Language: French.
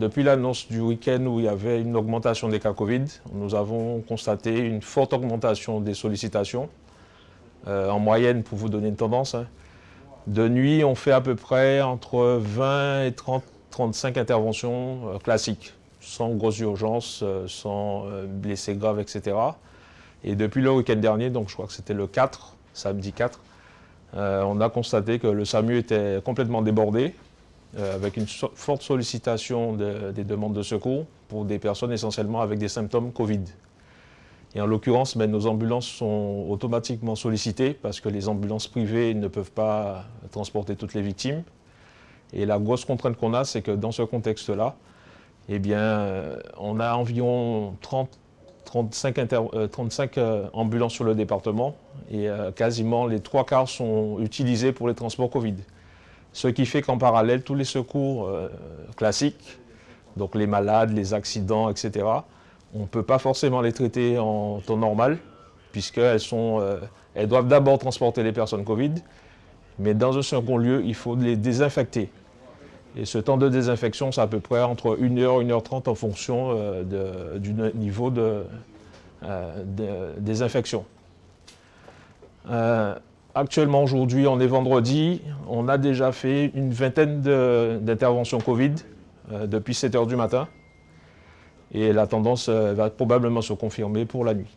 Depuis l'annonce du week-end où il y avait une augmentation des cas Covid, nous avons constaté une forte augmentation des sollicitations. Euh, en moyenne, pour vous donner une tendance, hein. de nuit, on fait à peu près entre 20 et 30, 35 interventions euh, classiques, sans grosse urgence, euh, sans blessés graves, etc. Et depuis le week-end dernier, donc je crois que c'était le 4, samedi 4, on a constaté que le SAMU était complètement débordé, avec une forte sollicitation des demandes de secours pour des personnes essentiellement avec des symptômes Covid. Et en l'occurrence, ben, nos ambulances sont automatiquement sollicitées parce que les ambulances privées ne peuvent pas transporter toutes les victimes. Et la grosse contrainte qu'on a, c'est que dans ce contexte-là, eh euh, on a environ 30, 35, ambulances sur le département et euh, quasiment les trois quarts sont utilisés pour les transports Covid. Ce qui fait qu'en parallèle, tous les secours euh, classiques, donc les malades, les accidents, etc., on ne peut pas forcément les traiter en temps normal, puisqu'elles euh, doivent d'abord transporter les personnes Covid, mais dans un second lieu, il faut les désinfecter. Et ce temps de désinfection, c'est à peu près entre 1 heure et 1 heure 30 en fonction euh, du niveau de, euh, désinfection. actuellement, aujourd'hui, on est vendredi, on a déjà fait une vingtaine d'interventions Covid depuis 7 heures du matin et la tendance euh, va probablement se confirmer pour la nuit.